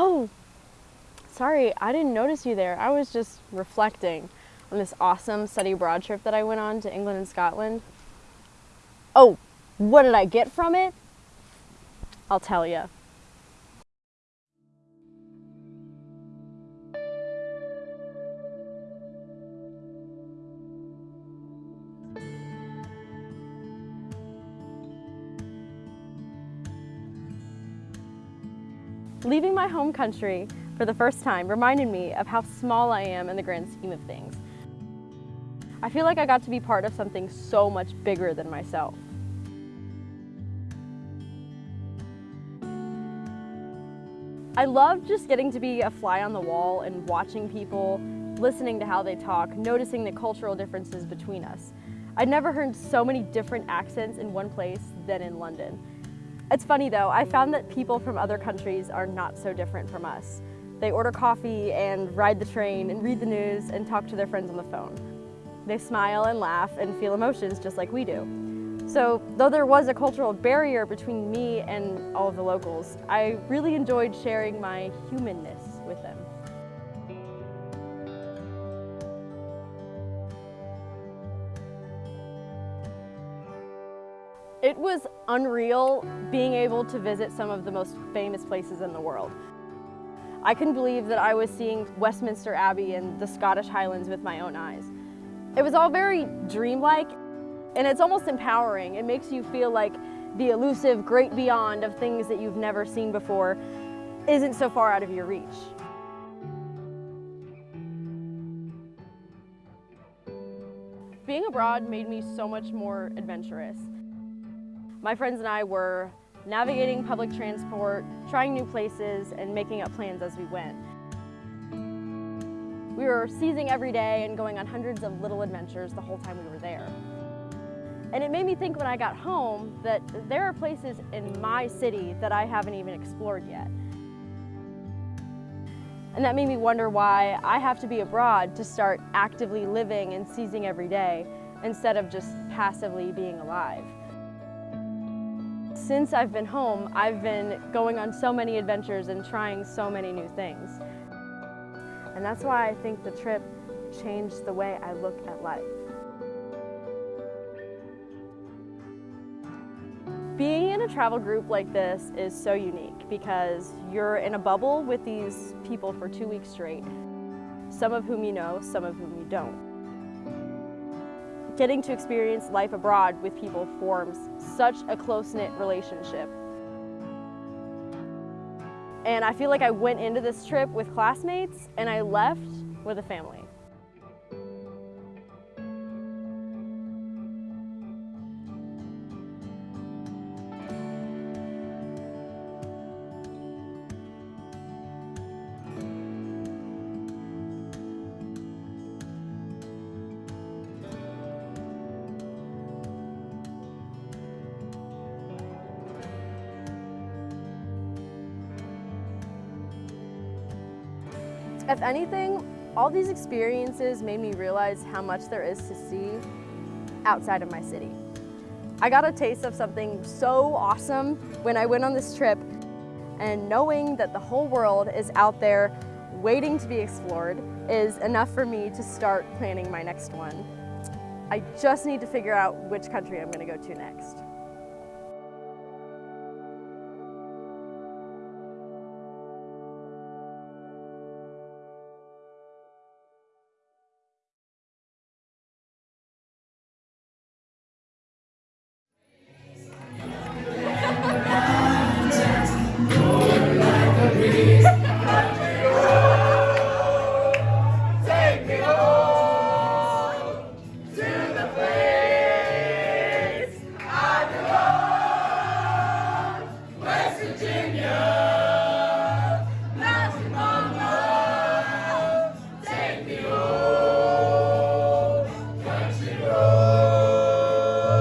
Oh, sorry, I didn't notice you there. I was just reflecting on this awesome study abroad trip that I went on to England and Scotland. Oh, what did I get from it? I'll tell you. Leaving my home country for the first time reminded me of how small I am in the grand scheme of things. I feel like I got to be part of something so much bigger than myself. I love just getting to be a fly on the wall and watching people, listening to how they talk, noticing the cultural differences between us. I'd never heard so many different accents in one place than in London. It's funny though, I found that people from other countries are not so different from us. They order coffee and ride the train and read the news and talk to their friends on the phone. They smile and laugh and feel emotions just like we do. So though there was a cultural barrier between me and all of the locals, I really enjoyed sharing my humanness with them. It was unreal being able to visit some of the most famous places in the world. I couldn't believe that I was seeing Westminster Abbey and the Scottish Highlands with my own eyes. It was all very dreamlike and it's almost empowering. It makes you feel like the elusive great beyond of things that you've never seen before isn't so far out of your reach. Being abroad made me so much more adventurous. My friends and I were navigating public transport, trying new places, and making up plans as we went. We were seizing every day and going on hundreds of little adventures the whole time we were there. And it made me think when I got home that there are places in my city that I haven't even explored yet. And that made me wonder why I have to be abroad to start actively living and seizing every day instead of just passively being alive. Since I've been home, I've been going on so many adventures and trying so many new things. And that's why I think the trip changed the way I look at life. Being in a travel group like this is so unique because you're in a bubble with these people for two weeks straight, some of whom you know, some of whom you don't getting to experience life abroad with people forms such a close-knit relationship. And I feel like I went into this trip with classmates and I left with a family. If anything, all these experiences made me realize how much there is to see outside of my city. I got a taste of something so awesome when I went on this trip and knowing that the whole world is out there waiting to be explored is enough for me to start planning my next one. I just need to figure out which country I'm going to go to next.